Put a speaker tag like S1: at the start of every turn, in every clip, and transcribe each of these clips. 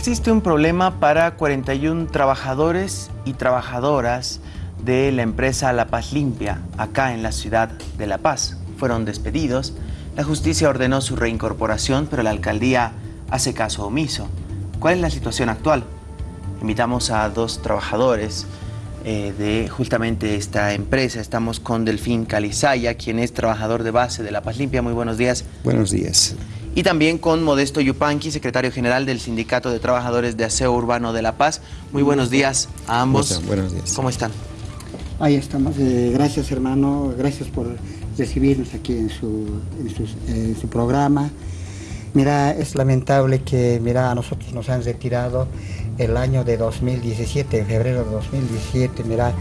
S1: Existe un problema para 41 trabajadores y trabajadoras de la empresa La Paz Limpia, acá en la ciudad de La Paz. Fueron despedidos, la justicia ordenó su reincorporación, pero la alcaldía hace caso omiso. ¿Cuál es la situación actual? Invitamos a dos trabajadores eh, de justamente esta empresa. Estamos con Delfín Calizaya, quien es trabajador de base de La Paz Limpia. Muy buenos días.
S2: Buenos días.
S1: Y también con Modesto Yupanqui, secretario general del Sindicato de Trabajadores de Aseo Urbano de La Paz. Muy buenos días a ambos.
S2: Buenos días.
S1: ¿Cómo están?
S3: Ahí estamos. Eh, gracias, hermano. Gracias por recibirnos aquí en su, en su, programa. Mira, es lamentable que, mira, a nosotros nos han retirado el año de 2017, en febrero de 2017, mira,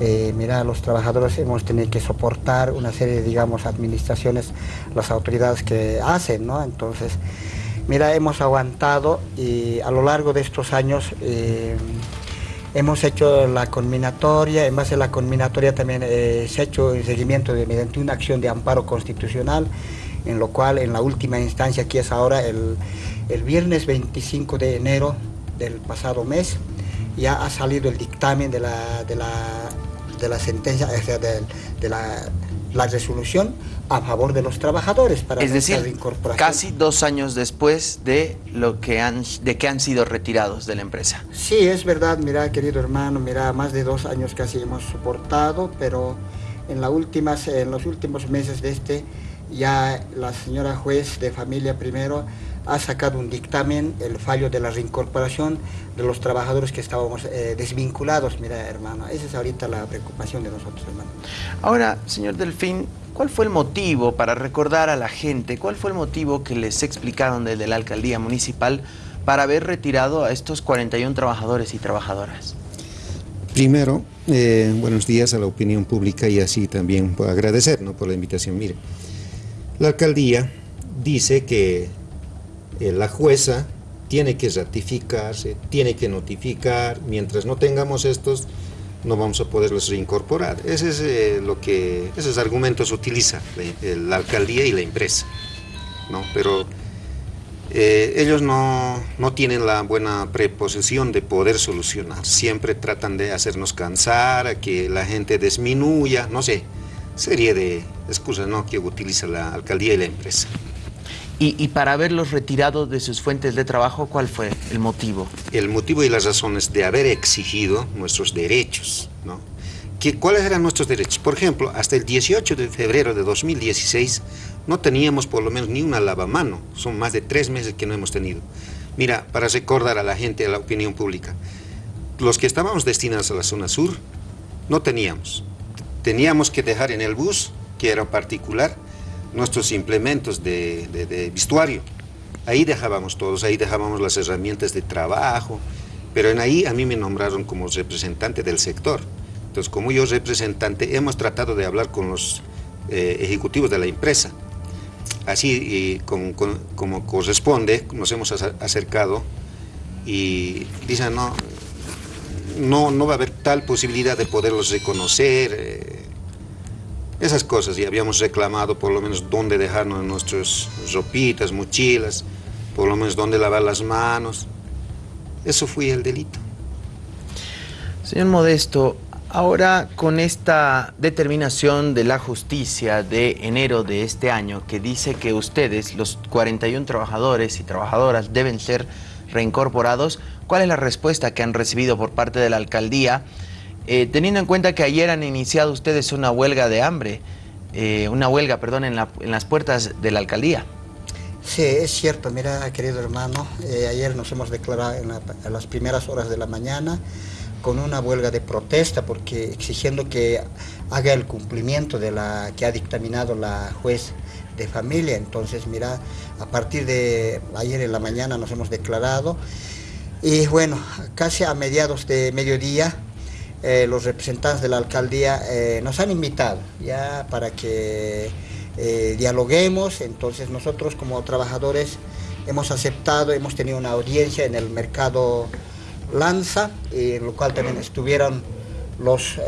S3: eh, mira, los trabajadores hemos tenido que soportar una serie de, digamos, administraciones, las autoridades que hacen, ¿no? Entonces, mira, hemos aguantado y a lo largo de estos años eh, hemos hecho la conminatoria, en base a la conminatoria también eh, se ha hecho el seguimiento de, mediante una acción de amparo constitucional, en lo cual en la última instancia, que es ahora el, el viernes 25 de enero del pasado mes, ya ha salido el dictamen de la, de la de la sentencia, de, la, resolución a favor de los trabajadores
S1: para es decir, casi dos años después de lo que han de que han sido retirados de la empresa.
S3: Sí, es verdad, mira, querido hermano, mira, más de dos años casi hemos soportado, pero en, la últimas, en los últimos meses de este, ya la señora juez de familia primero ha sacado un dictamen, el fallo de la reincorporación de los trabajadores que estábamos eh, desvinculados, mira hermano, esa es ahorita la preocupación de nosotros hermano.
S1: Ahora, señor Delfín, ¿cuál fue el motivo para recordar a la gente, cuál fue el motivo que les explicaron desde la alcaldía municipal para haber retirado a estos 41 trabajadores y trabajadoras?
S2: Primero, eh, buenos días a la opinión pública y así también por agradecer por la invitación. Mire, la alcaldía dice que eh, la jueza tiene que ratificarse, tiene que notificar, mientras no tengamos estos, no vamos a poderlos reincorporar. Ese es eh, lo que, esos argumentos utiliza la, alcaldía y la empresa, ¿no? Pero eh, ellos no, no, tienen la buena preposición de poder solucionar, siempre tratan de hacernos cansar, a que la gente disminuya, no sé, serie de excusas ¿no? que utiliza la alcaldía y la empresa.
S1: Y, para haberlos retirado de sus fuentes de trabajo, ¿cuál fue el motivo?
S2: El motivo y las razones de haber exigido nuestros derechos, ¿no? ¿Qué, ¿Cuáles eran nuestros derechos? Por ejemplo, hasta el 18 de febrero de 2016 no teníamos por lo menos ni una lavamano. Son más de tres meses que no hemos tenido. Mira, para recordar a la gente, a la opinión pública, los que estábamos destinados a la zona sur, no teníamos. Teníamos que dejar en el bus, que era particular, nuestros implementos de, de, vestuario. Ahí dejábamos todos, ahí dejábamos las herramientas de trabajo, pero en ahí a mí me nombraron como representante del sector. Entonces, como yo representante, hemos tratado de hablar con los eh, ejecutivos de la empresa. Así como corresponde, nos hemos acercado y dicen, no, no, no va a haber tal posibilidad de poderlos reconocer, eh, esas cosas, y habíamos reclamado por lo menos dónde dejarnos nuestras ropitas, mochilas, por lo menos dónde lavar las manos. Eso fue el delito.
S1: Señor Modesto, ahora con esta determinación de la justicia de enero de este año que dice que ustedes, los 41 trabajadores y trabajadoras, deben ser reincorporados, ¿cuál es la respuesta que han recibido por parte de la alcaldía? Eh, teniendo en cuenta que ayer han iniciado ustedes una huelga de hambre, eh, una huelga, perdón, en, las puertas de la alcaldía.
S3: Sí, es cierto, mira, querido hermano, eh, ayer nos hemos declarado en, las primeras horas de la mañana con una huelga de protesta porque exigiendo que haga el cumplimiento de la que ha dictaminado la juez de familia. Entonces, mira, a partir de ayer en la mañana nos hemos declarado y bueno, casi a mediados de mediodía eh, los representantes de la alcaldía eh, nos han invitado ya para que eh, dialoguemos, entonces nosotros como trabajadores hemos aceptado, hemos tenido una audiencia en el mercado Lanza, en lo cual también estuvieron los,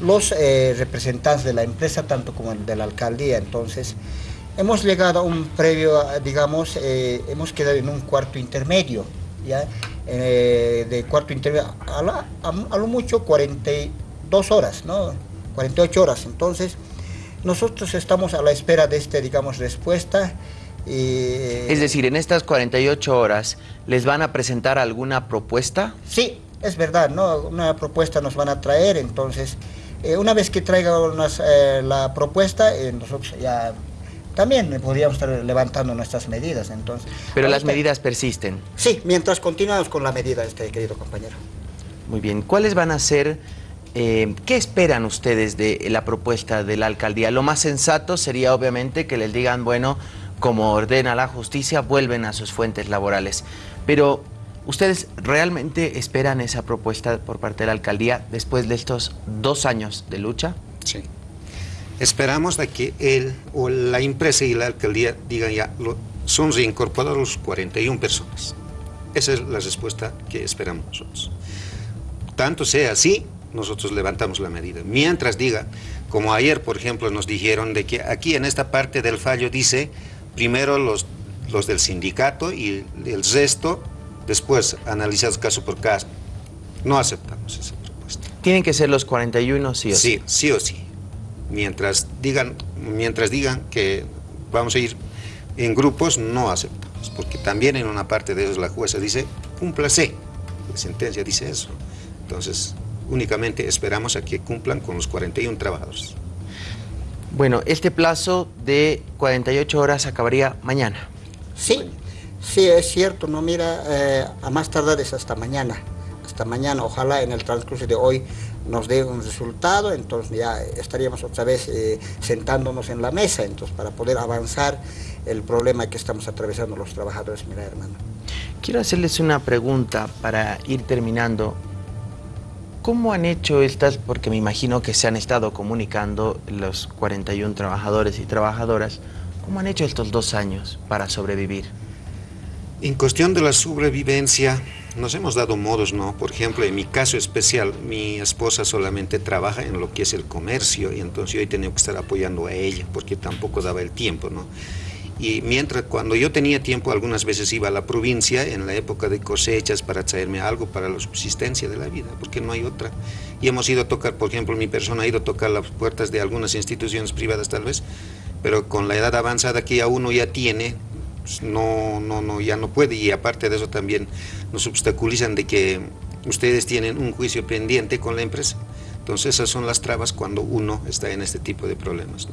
S3: los representantes de la empresa, tanto como el de la alcaldía, entonces hemos llegado a un previo, digamos, hemos quedado en un cuarto intermedio, ya eh, de cuarto intermedio, a, lo mucho 42 horas, ¿no? 48 horas. Entonces, nosotros estamos a la espera de este, digamos, respuesta.
S1: es decir, en estas 48 horas, ¿les van a presentar alguna propuesta?
S3: Sí, es verdad, ¿no? Una propuesta nos van a traer, entonces, eh, una vez que traigan eh, la propuesta, nosotros ya también podríamos estar levantando nuestras medidas. Entonces,
S1: Pero las medidas persisten.
S3: Sí, mientras continuamos con la medida, este querido compañero.
S1: Muy bien. ¿Cuáles van a ser, eh, qué esperan ustedes de la propuesta de la alcaldía? Lo más sensato sería obviamente que les digan, bueno, como ordena la justicia, vuelven a sus fuentes laborales. Pero, ¿ustedes realmente esperan esa propuesta por parte de la alcaldía después de estos dos años de lucha?
S2: Sí. Esperamos de que él o la empresa y la alcaldía digan ya, son reincorporados los 41 personas. Esa es la respuesta que esperamos nosotros. Tanto sea así, nosotros levantamos la medida. Mientras diga, como ayer, por ejemplo, nos dijeron de que aquí en esta parte del fallo dice, primero los, los del sindicato y el resto, después analizados caso por caso. No aceptamos esa propuesta.
S1: ¿Tienen que ser los 41 sí o sí?
S2: Sí, sí o sí mientras digan, mientras digan que vamos a ir en grupos, no aceptamos, porque también en una parte de eso la jueza dice, cúmplase, la sentencia dice eso. Entonces, únicamente esperamos a que cumplan con los 41 trabajadores.
S1: Bueno, este plazo de 48 horas acabaría mañana.
S3: Sí, sí, es cierto, no mira, eh, a más tardar es hasta mañana, hasta mañana, ojalá en el transcurso de hoy nos dé un resultado, entonces ya estaríamos otra vez eh, sentándonos en la mesa, entonces para poder avanzar el problema que estamos atravesando los trabajadores, mira hermano.
S1: Quiero hacerles una pregunta para ir terminando. ¿Cómo han hecho estas, porque me imagino que se han estado comunicando los 41 trabajadores y trabajadoras, cómo han hecho estos dos años para sobrevivir?
S2: En cuestión de la sobrevivencia, nos hemos dado modos, ¿no? Por ejemplo, en mi caso especial, mi esposa solamente trabaja en lo que es el comercio y entonces yo he tenido que estar apoyando a ella porque tampoco daba el tiempo, ¿no? Y mientras, cuando yo tenía tiempo, algunas veces iba a la provincia en la época de cosechas para traerme algo para la subsistencia de la vida, porque no hay otra. Y hemos ido a tocar, por ejemplo, mi persona ha ido a tocar las puertas de algunas instituciones privadas tal vez, pero con la edad avanzada que ya uno ya tiene, pues, no, no, no, ya no puede y aparte de eso también nos obstaculizan de que ustedes tienen un juicio pendiente con la empresa. Entonces esas son las trabas cuando uno está en este tipo de problemas.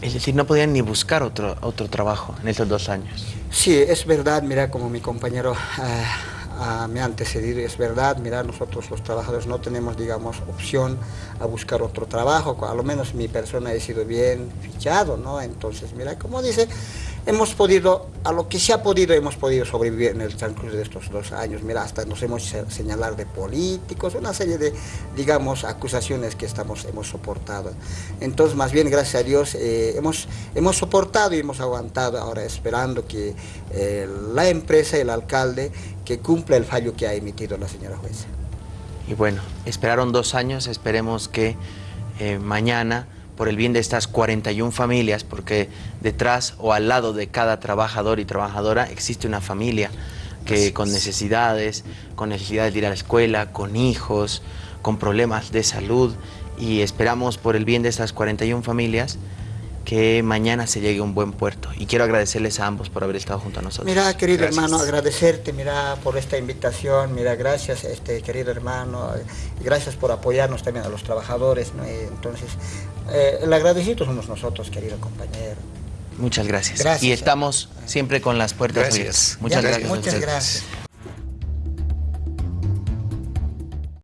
S1: Es decir, no podían ni buscar otro, otro trabajo en estos dos años.
S3: Sí, es verdad, mira, como mi compañero ah, ah, me ha antecedido, es verdad, mira, nosotros los trabajadores no tenemos, digamos, opción a buscar otro trabajo, a lo menos mi persona ha sido bien fichado, ¿no? Entonces, mira, como dice, hemos podido, a lo que se ha podido, hemos podido sobrevivir en el transcurso de estos dos años. Mira, hasta nos hemos señalado de políticos, una serie de, digamos, acusaciones que estamos, hemos soportado. Entonces, más bien, gracias a Dios, eh, hemos, hemos soportado y hemos aguantado ahora esperando que eh, la empresa y el alcalde que cumpla el fallo que ha emitido la señora jueza.
S1: Y bueno, esperaron dos años, esperemos que eh, mañana por el bien de estas 41 familias, porque detrás o al lado de cada trabajador y trabajadora existe una familia que con necesidades, con necesidades de ir a la escuela, con hijos, con problemas de salud y esperamos por el bien de estas 41 familias que mañana se llegue a un buen puerto. Y quiero agradecerles a ambos por haber estado junto a nosotros.
S3: Mira, querido hermano, agradecerte, mira, por esta invitación, mira, gracias, este querido hermano, gracias por apoyarnos también a los trabajadores, Entonces, eh, el agradecido somos nosotros, querido compañero.
S1: Muchas gracias. y estamos siempre con las puertas abiertas.
S3: Muchas gracias. Muchas gracias.